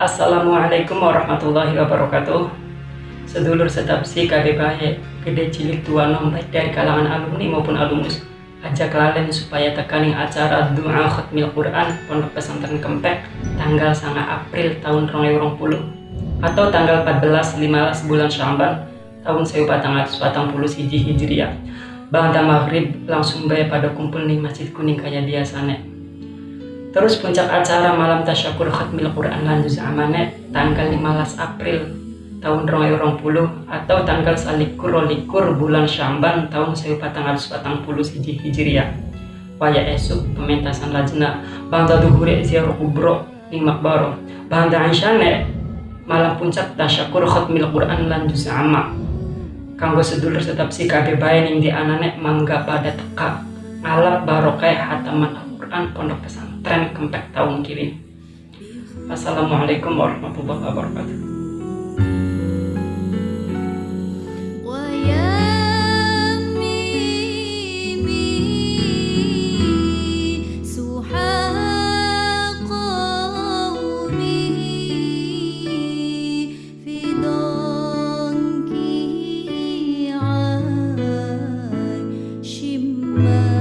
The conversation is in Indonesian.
Assalamualaikum warahmatullahi wabarakatuh. Sedulur setapsi kade bahe Gede cilik tua nom baik dari kalangan alumni maupun alumnus Ajak lalen supaya tekaning acara doa khatmil Quran Pondok Pesantren Kempek Tanggal sangat April tahun 2020 Atau tanggal 14 15 bulan Syamban Tahun 1440 Hijri Hijriah. Bangda maghrib langsung bae pada kumpul nih Masjid Kuning kayak biasanya Terus puncak acara malam tasyakur khatmil Quran lanjut amane tanggal 15 April tahun 2020 atau tanggal salikur likur bulan Syamban tahun 1440 Hijri Hijriah. Waya esuk pementasan lajna bangda duhure ziarah kubro ning makbaro. Bangda ansyane malam puncak tasyakur khatmil Quran lanjut ama. Kanggo sedulur tetap si kabeh bae ning di anane mangga pada teka ngalap barokah hataman Al-Quran Pondok Pesantren tren kempek tahun kini Assalamualaikum warahmatullahi wabarakatuh love.